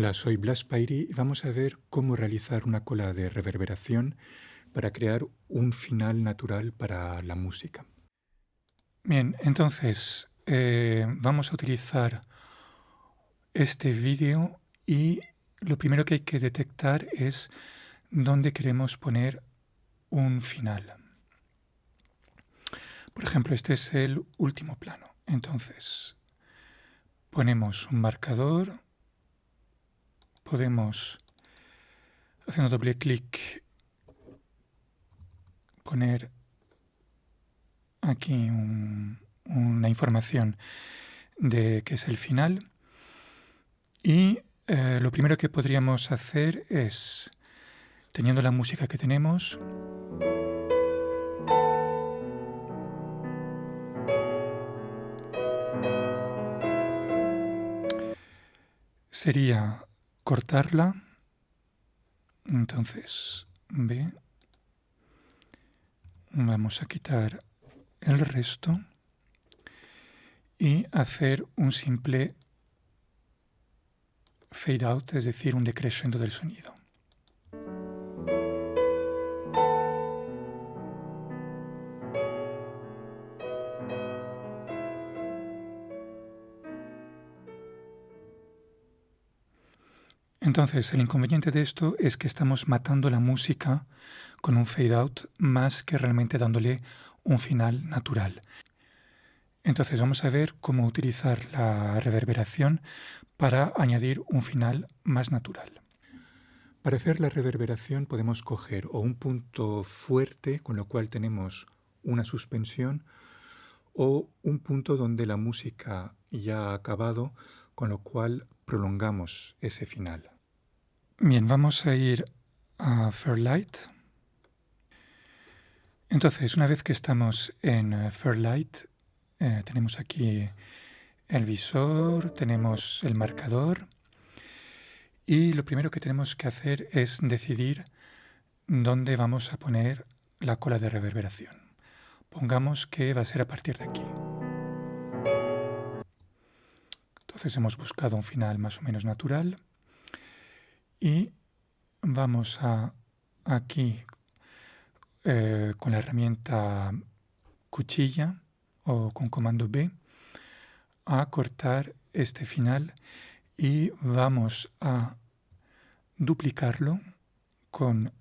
Hola, soy Blas Pairi y vamos a ver cómo realizar una cola de reverberación para crear un final natural para la música. Bien, entonces eh, vamos a utilizar este vídeo y lo primero que hay que detectar es dónde queremos poner un final. Por ejemplo, este es el último plano. Entonces, ponemos un marcador, podemos, haciendo doble clic, poner aquí una información de que es el final. Y eh, lo primero que podríamos hacer es, teniendo la música que tenemos, sería cortarla. Entonces, B. Vamos a quitar el resto y hacer un simple fade out, es decir, un decreciendo del sonido. Entonces, el inconveniente de esto es que estamos matando la música con un fade out más que realmente dándole un final natural. Entonces vamos a ver cómo utilizar la reverberación para añadir un final más natural. Para hacer la reverberación podemos coger o un punto fuerte, con lo cual tenemos una suspensión, o un punto donde la música ya ha acabado, con lo cual prolongamos ese final. Bien, vamos a ir a Fairlight. Entonces, una vez que estamos en eh, Fairlight, eh, tenemos aquí el visor, tenemos el marcador y lo primero que tenemos que hacer es decidir dónde vamos a poner la cola de reverberación. Pongamos que va a ser a partir de aquí. Entonces hemos buscado un final más o menos natural y vamos a aquí eh, con la herramienta cuchilla o con comando B a cortar este final y vamos a duplicarlo con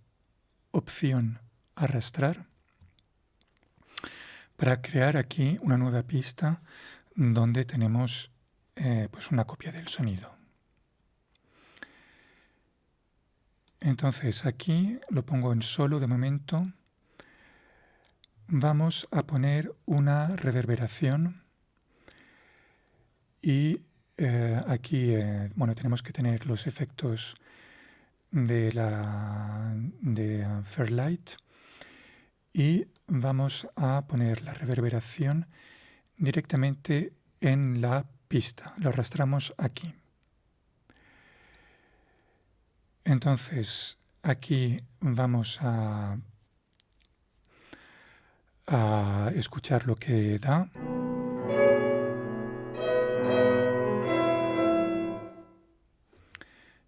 opción arrastrar para crear aquí una nueva pista donde tenemos eh, pues una copia del sonido. Entonces aquí lo pongo en solo de momento. Vamos a poner una reverberación y eh, aquí eh, bueno, tenemos que tener los efectos de, la, de Fairlight y vamos a poner la reverberación directamente en la pista. Lo arrastramos aquí. Entonces, aquí vamos a, escuchar lo que da.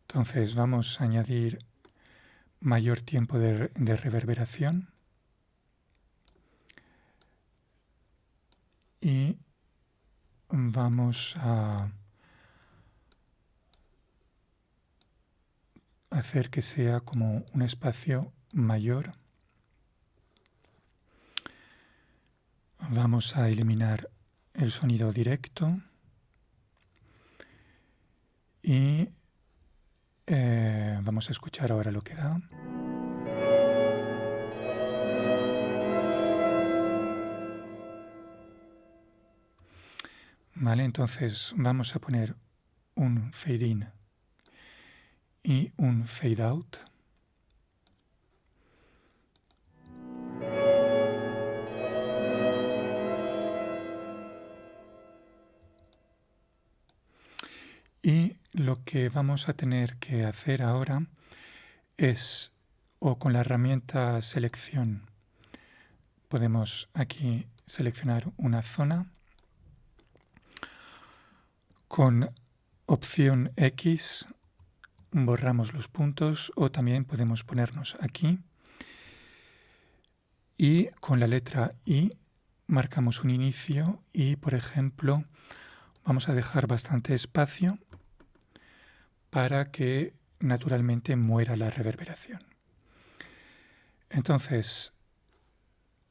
Entonces vamos a añadir mayor tiempo de reverberación y vamos a hacer que sea como un espacio mayor. Vamos a eliminar el sonido directo y eh, vamos a escuchar ahora lo que da. Vale, entonces vamos a poner un fade in y un fade out. Y lo que vamos a tener que hacer ahora es, o con la herramienta selección, podemos aquí seleccionar una zona con opción X borramos los puntos o también podemos ponernos aquí y con la letra I marcamos un inicio y, por ejemplo, vamos a dejar bastante espacio para que naturalmente muera la reverberación. Entonces,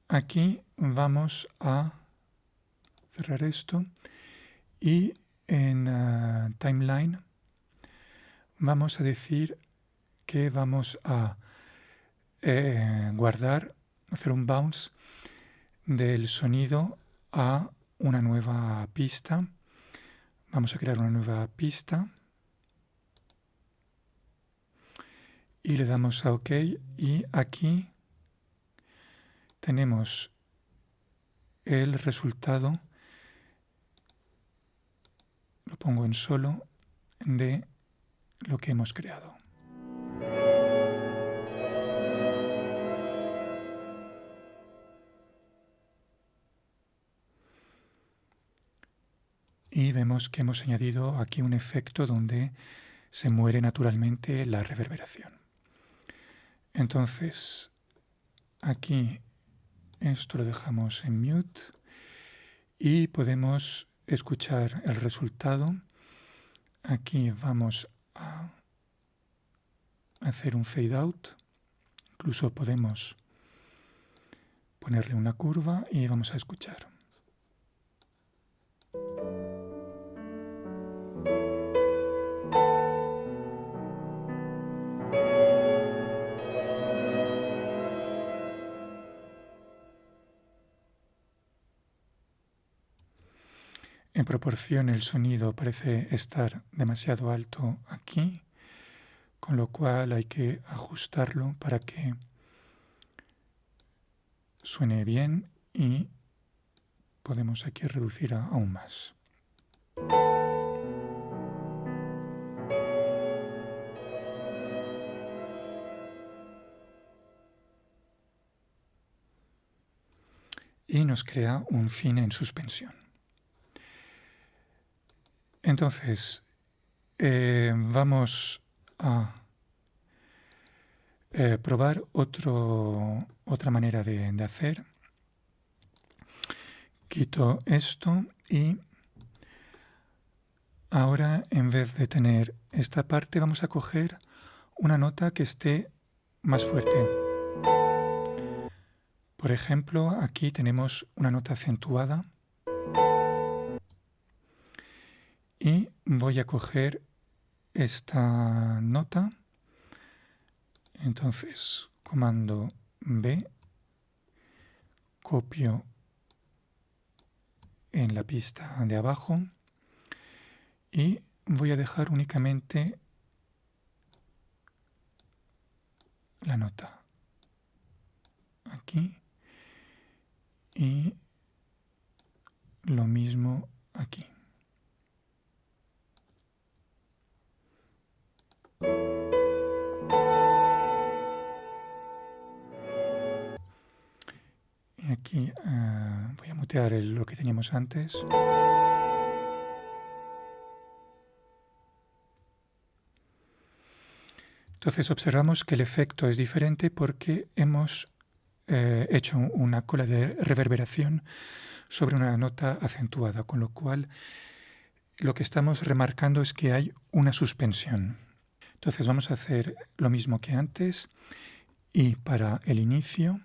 aquí vamos a cerrar esto y en ah, timeline vamos a decir que vamos a eh, guardar, hacer un bounce del sonido a una nueva pista. Vamos a crear una nueva pista. Y le damos a OK. Y aquí tenemos el resultado, lo pongo en solo, de lo que hemos creado. Y vemos que hemos añadido aquí un efecto donde se muere naturalmente la reverberación. Entonces, aquí esto lo dejamos en mute y podemos escuchar el resultado. Aquí vamos a hacer un fade out. Incluso podemos ponerle una curva y vamos a escuchar. En proporción el sonido parece estar demasiado alto aquí, con lo cual hay que ajustarlo para que suene bien y podemos aquí reducir aún más. Y nos crea un fin en suspensión. Entonces, eh, vamos a eh, probar otra manera de, de hacer. Quito esto y ahora en vez de tener esta parte vamos a coger una nota que esté más fuerte. Por ejemplo, aquí tenemos una nota acentuada y voy a coger esta nota. Entonces, comando B, copio en la pista de abajo y voy a dejar únicamente la nota aquí y lo mismo aquí. Uh, voy a mutear lo que teníamos antes. Entonces observamos que el efecto es diferente porque hemos eh, hecho una cola de reverberación sobre una nota acentuada, con lo cual lo que estamos remarcando es que hay una suspensión. Entonces vamos a hacer lo mismo que antes y para el inicio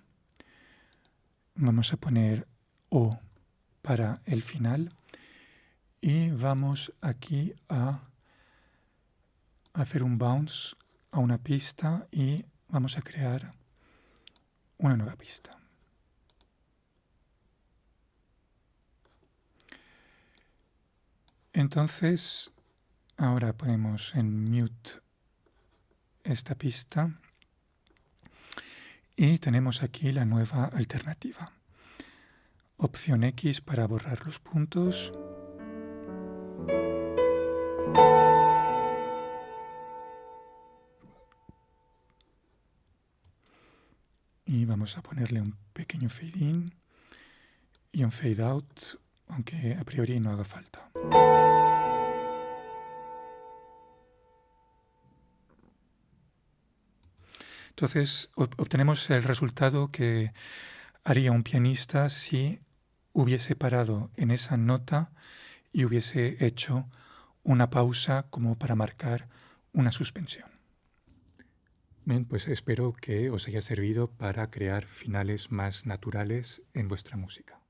vamos a poner O para el final y vamos aquí a hacer un bounce a una pista y vamos a crear una nueva pista. Entonces, ahora ponemos en mute esta pista y tenemos aquí la nueva alternativa. Opción X para borrar los puntos. Y vamos a ponerle un pequeño fade in y un fade out, aunque a priori no haga falta. Entonces obtenemos el resultado que haría un pianista si hubiese parado en esa nota y hubiese hecho una pausa como para marcar una suspensión. Bien, pues espero que os haya servido para crear finales más naturales en vuestra música.